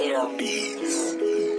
Hero Beats.